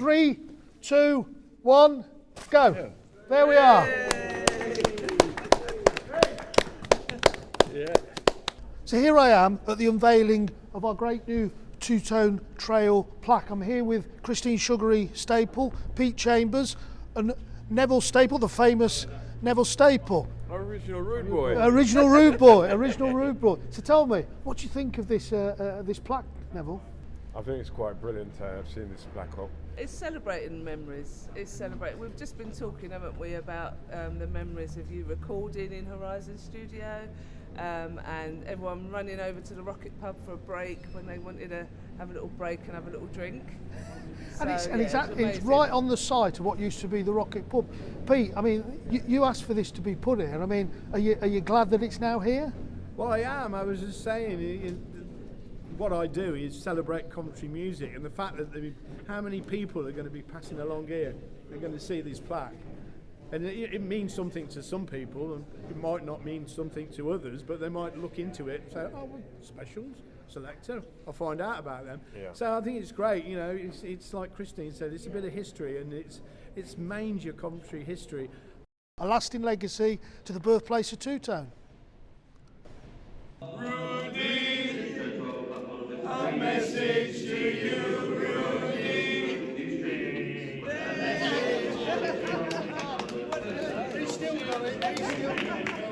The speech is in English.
Three, two, one, go. There we are. So here I am at the unveiling of our great new two-tone trail plaque. I'm here with Christine Sugary Staple, Pete Chambers, and Neville Staple, the famous Neville Staple. Original rude boy. Original rude boy, original rude boy. So tell me, what do you think of this uh, uh, this plaque, Neville? I think it's quite brilliant. Uh, I've seen this black hole. It's celebrating memories. It's celebrating. We've just been talking, haven't we, about um, the memories of you recording in Horizon Studio, um, and everyone running over to the Rocket Pub for a break when they wanted to have a little break and have a little drink. And it's, and yeah, it's, it it's right on the site of what used to be the Rocket Pub. Pete, I mean, you, you asked for this to be put here. I mean, are you, are you glad that it's now here? Well, I am. I was just saying, i- i- what I do is celebrate Coventry music, and the fact that there, how many people are going to be passing along here, they're going to see this plaque, and it, it means something to some people, and it might not mean something to others, but they might look into it and say, "Oh, well, specials." Selecter, I'll find out about them. Yeah. So I think it's great. You know, it's, it's like Christine said, it's a bit of history, and it's it's manger country history. A lasting legacy to the birthplace of Two Tone. Thank you.